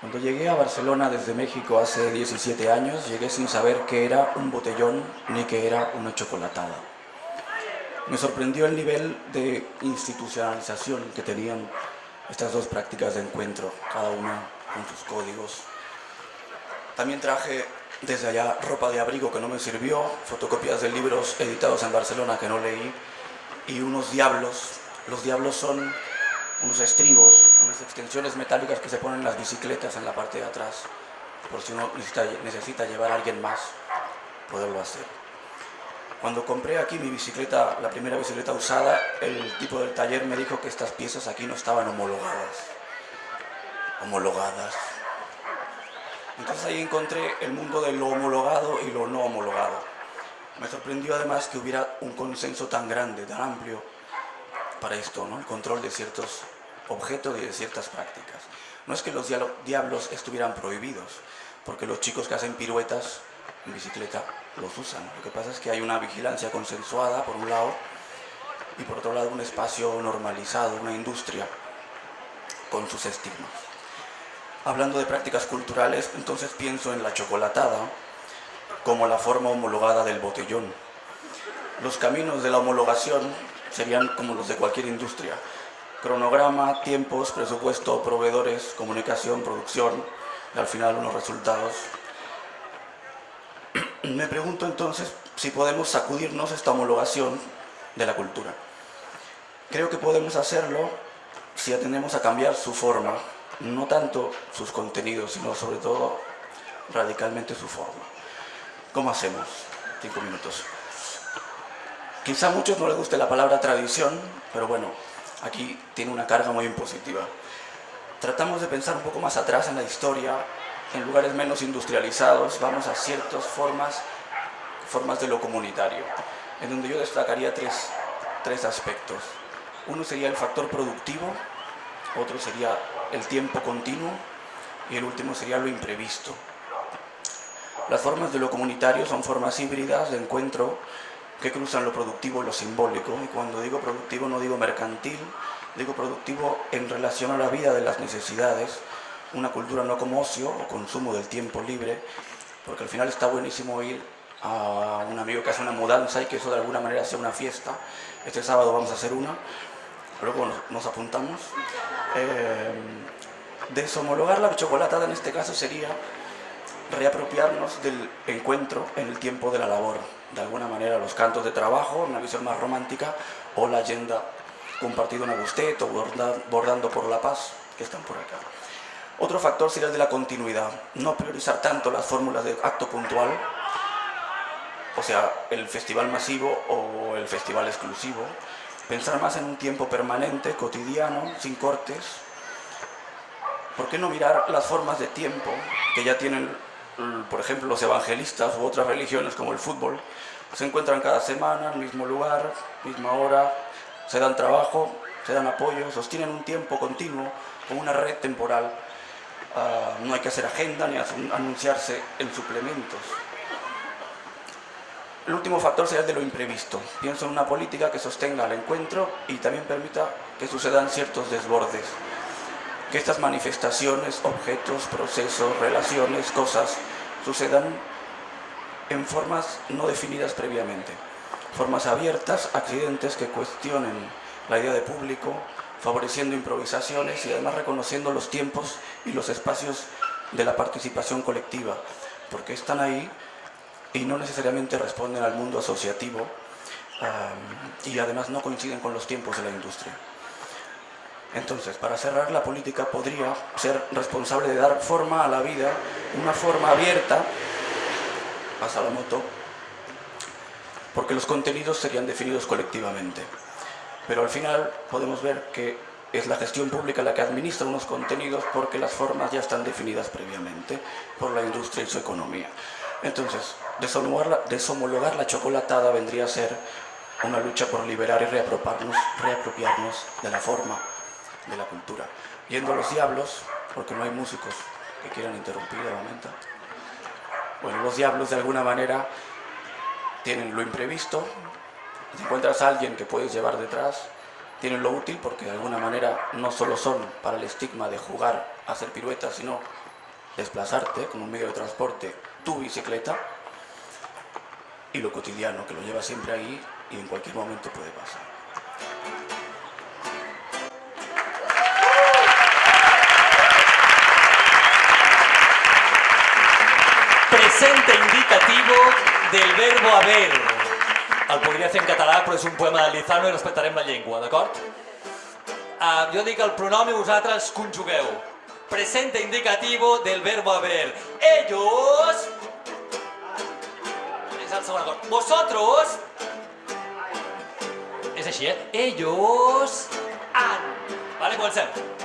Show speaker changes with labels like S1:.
S1: Cuando llegué a Barcelona desde México hace 17 años, llegué sin saber qué era un botellón ni qué era una chocolatada. Me sorprendió el nivel de institucionalización que tenían estas dos prácticas de encuentro, cada una con sus códigos. También traje desde allá ropa de abrigo que no me sirvió, fotocopias de libros editados en Barcelona que no leí y unos diablos. Los diablos son unos estribos, unas extensiones metálicas que se ponen en las bicicletas en la parte de atrás, por si uno necesita, llevar a alguien más, poderlo hacer. Cuando compré aquí mi bicicleta, la primera bicicleta usada, el tipo del taller me dijo que estas piezas aquí no estaban homologadas. Homologadas. Entonces ahí encontré el mundo de lo homologado y lo no homologado. Me sorprendió además que hubiera un consenso tan grande, tan amplio, para esto, ¿no? el control de ciertos objetos y de ciertas prácticas. No es que los diablos estuvieran prohibidos, porque los chicos que hacen piruetas en bicicleta los usan. Lo que pasa es que hay una vigilancia consensuada, por un lado, y por otro lado un espacio normalizado, una industria con sus estigmas. Hablando de prácticas culturales, entonces pienso en la chocolatada como la forma homologada del botellón. Los caminos de la homologación serían como los de cualquier industria. Cronograma, tiempos, presupuesto, proveedores, comunicación, producción y al final unos resultados. Me pregunto entonces si podemos sacudirnos esta homologación de la cultura. Creo que podemos hacerlo si atendemos a cambiar su forma, no tanto sus contenidos, sino sobre todo radicalmente su forma. ¿Cómo hacemos? Cinco minutos. Quizá a muchos no les guste la palabra tradición, pero bueno, aquí tiene una carga muy impositiva. Tratamos de pensar un poco más atrás en la historia, en lugares menos industrializados, vamos a ciertas formas, formas de lo comunitario, en donde yo destacaría tres, tres aspectos. Uno sería el factor productivo, otro sería el tiempo continuo y el último sería lo imprevisto. Las formas de lo comunitario son formas híbridas de encuentro que cruzan lo productivo y lo simbólico. Y cuando digo productivo no digo mercantil, digo productivo en relación a la vida de las necesidades, una cultura no como ocio o consumo del tiempo libre, porque al final está buenísimo ir a un amigo que hace una mudanza y que eso de alguna manera sea una fiesta. Este sábado vamos a hacer una, luego nos, apuntamos. Eh, deshomologar la chocolatada en este caso sería reapropiarnos del encuentro en el tiempo de la labor. De alguna manera los cantos de trabajo, una visión más romántica, o la agenda compartido en Agustet o bordando por la paz, que están por acá. Otro factor sería el de la continuidad, no priorizar tanto las fórmulas de acto puntual, o sea, el festival masivo o el festival exclusivo, pensar más en un tiempo permanente, cotidiano, sin cortes. ¿Por qué no mirar las formas de tiempo que ya tienen por ejemplo, los evangelistas u otras religiones como el fútbol, se encuentran cada semana, en el mismo lugar, misma hora, se dan trabajo, se dan apoyo, sostienen un tiempo continuo con una red temporal. Ah, no hay que hacer agenda ni anunciarse en suplementos. El último factor sería el de lo imprevisto. Pienso en una política que sostenga el encuentro y también permita que sucedan ciertos desbordes que estas manifestaciones, objetos, procesos, relaciones, cosas, sucedan en formas no definidas previamente. Formas abiertas, accidentes que cuestionen la idea de público, favoreciendo improvisaciones y además reconociendo los tiempos y los espacios de la participación colectiva, porque están ahí y no necesariamente responden al mundo asociativo y además no coinciden con los tiempos de la industria. Entonces, para cerrar, la política podría ser responsable de dar forma a la vida, una forma abierta, pasa la moto, porque los contenidos serían definidos colectivamente. Pero al final podemos ver que es la gestión pública la que administra unos contenidos porque las formas ya están definidas previamente por la industria y su economía. Entonces, deshomologar la chocolatada vendría a ser una lucha por liberar y reapropiarnos, reapropiarnos de la forma de la cultura. Yendo a los diablos, porque no hay músicos que quieran interrumpir de momento. Bueno, los diablos de alguna manera tienen lo imprevisto, si encuentras a alguien que puedes llevar detrás, tienen lo útil porque de alguna manera no solo son para el estigma de jugar a hacer piruetas, sino desplazarte como un medio de transporte, tu bicicleta, y lo cotidiano, que lo llevas siempre ahí y en cualquier momento puede pasar.
S2: Presente indicativo del verbo haver. El podria fer en català, però és un poema de Lizano i respectarem la llengua, d'acord? Uh, jo dic el pronom i vosaltres conjugueu. Presente indicativo del verbo haber. Ellos... És el segon acord. Vosotros... És així, eh? Ellos han. Vale, comencem.